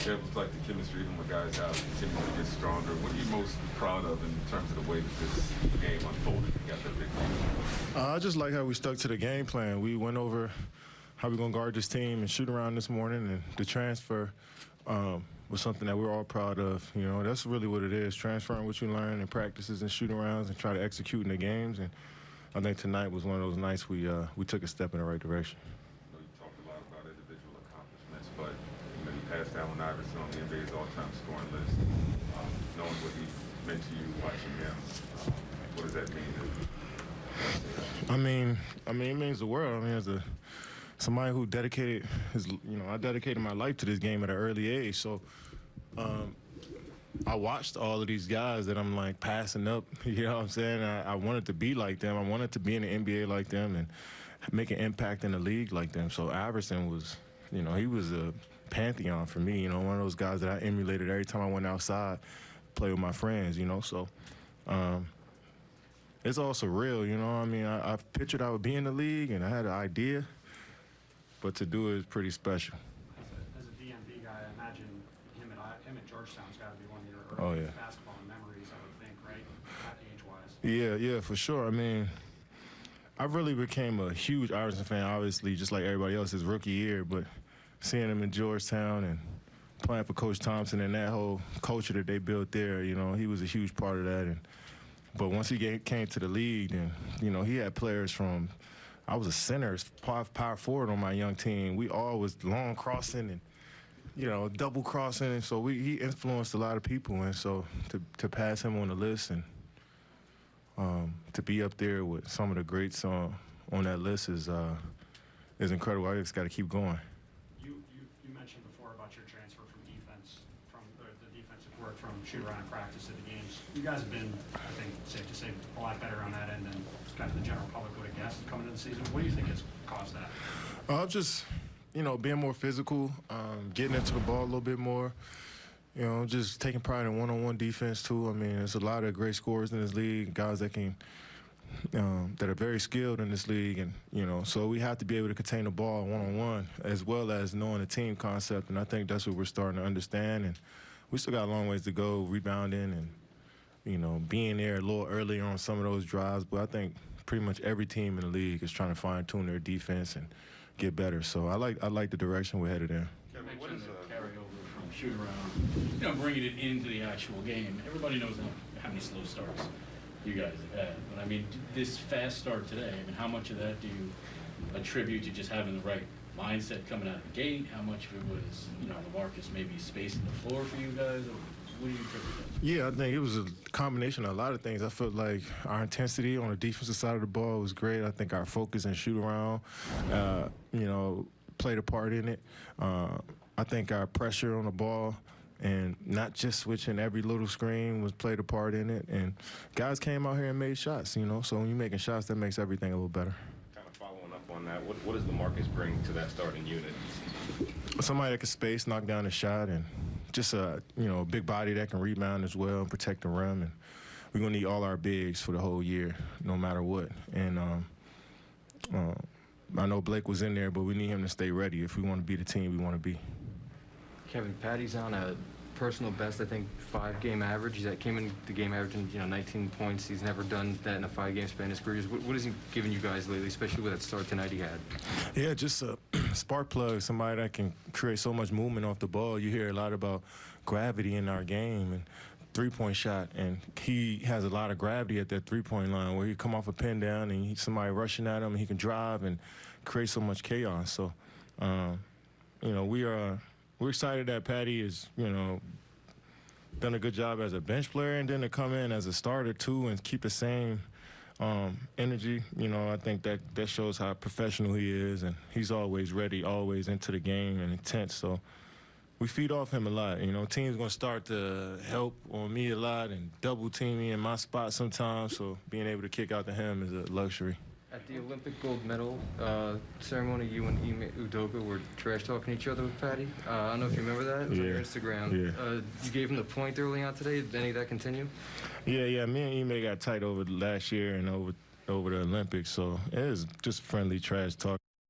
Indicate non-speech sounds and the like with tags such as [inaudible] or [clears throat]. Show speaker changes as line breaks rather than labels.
Was like the chemistry even with guys out continuing to get stronger. What are you most proud of in terms of the way that this game unfolded?
Uh, I just like how we stuck to the game plan. We went over how we're going to guard this team and shoot around this morning, and the transfer um, was something that we're all proud of. You know, that's really what it is, transferring what you learn in practices and shooting rounds and try to execute in the games. And I think tonight was one of those nights we, uh, we took a step in the right direction.
I know you talked a lot about individual accomplishments, but you know you on the NBA's all-time scoring list. Um, knowing what he meant to you, watching him, um, what does that mean?
I mean, I mean, it means the world. I mean, as a somebody who dedicated his, you know, I dedicated my life to this game at an early age. So, um, I watched all of these guys that I'm like passing up. [laughs] You know what I'm saying? I, I wanted to be like them. I wanted to be in the NBA like them and make an impact in the league like them. So Iverson was, you know, he was a pantheon for me. You know, one of those guys that I emulated every time I went outside, play with my friends. You know, so. Um, it's all surreal, you know. I mean, I, I pictured I would be in the league, and I had an idea, but to do it is pretty special.
As a, as a DMV guy, I imagine him at I- him at Georgetown's got to be one of your
Oh, yeah.
basketball memories, I would think, right? Age-wise.
Yeah, yeah, for sure. I mean, I really became a huge Iverson fan, obviously, just like everybody else his rookie year, but seeing him in Georgetown and playing for Coach Thompson and that whole culture that they built there, you know, he was a huge part of that. And but once he came to the league, and you know, he had players from. I was a center, power, power forward on my young team. We all was long crossing and you know, double crossing, and so we, he influenced a lot of people, and so to to pass him on the list and um, to be up there with some of the greats on on that list is uh, is incredible. I just got to keep going.
You, you you mentioned before about your transfer from defense, from the, the defensive work from shoot around practice to the games. You guys have been, I think, safe to say, a lot better on that end than kind of the general public would have guessed coming into the season. What do you think has caused that?
Uh, just you know, being more physical, um, getting into the ball a little bit more. You know, just taking pride in one-on-one defense too. I mean, there's a lot of great scorers in this league, guys that can um, that are very skilled in this league, and you know, so we have to be able to contain the ball one-on-one as well as knowing the team concept. And I think that's what we're starting to understand. And we still got a long ways to go, rebounding and you know, being there a little earlier on some of those drives. But I think pretty much every team in the league is trying to fine tune their defense and get better. So I like I like the direction we're headed in.
You mentioned the carryover from shoot around, you know, bringing it into the actual game. Everybody knows how many slow starts you guys have had. But I mean, this fast start today, I mean, how much of that do you attribute to just having the right mindset coming out of the gate? How much of it was, you know, LaMarcus maybe spacing the floor for you guys? Or what do you that?
Yeah, I think it was a combination of a lot of things. I felt like our intensity on the defensive side of the ball was great. I think our focus and shoot around, uh, you know, played a part in it. Uh, I think our pressure on the ball and not just switching every little screen was played a part in it. And guys came out here and made shots, you know. So when you're making shots, that makes everything a little better.
Kind of following up on that, what, what does Lamarcus bring to that starting unit?
somebody that can space, knock down a shot, and just a you know a big body that can rebound as well and protect the rim. And we're gonna need all our bigs for the whole year, no matter what. And um, uh, I know Blake was in there, but we need him to stay ready if we want to be the team we want to be.
Kevin, Patty's on a personal best, I think, five-game average. He's came in the game averaging, you know, 19 points. He's never done that in a five-game span in his career. What, what has he given you guys lately, especially with that start tonight he had?
Yeah, just a [clears throat] spark plug, somebody that can create so much movement off the ball. You hear a lot about gravity in our game and three-point shot, and he has a lot of gravity at that three-point line where he come off a pin down and he, somebody rushing at him, and he can drive and create so much chaos. So, um, you know, we are we're excited that Patty is, you know, done a good job as a bench player, and then to come in as a starter too and keep the same um, energy. You know, I think that that shows how professional he is, and he's always ready, always into the game and intense. So we feed off him a lot. You know, teams gonna start to help on me a lot and double team me in my spot sometimes. So being able to kick out to him is a luxury.
At the Olympic gold medal uh, ceremony, you and Ime Udoka were trash talking each other with Patty. Uh, I don't know if you remember that. It was on your Instagram.
Yeah.
Uh, you gave him the point early on today. Did any of that continue?
Yeah, yeah. Me and Ime got tight over the last year and over over the Olympics, so it was just friendly trash talk.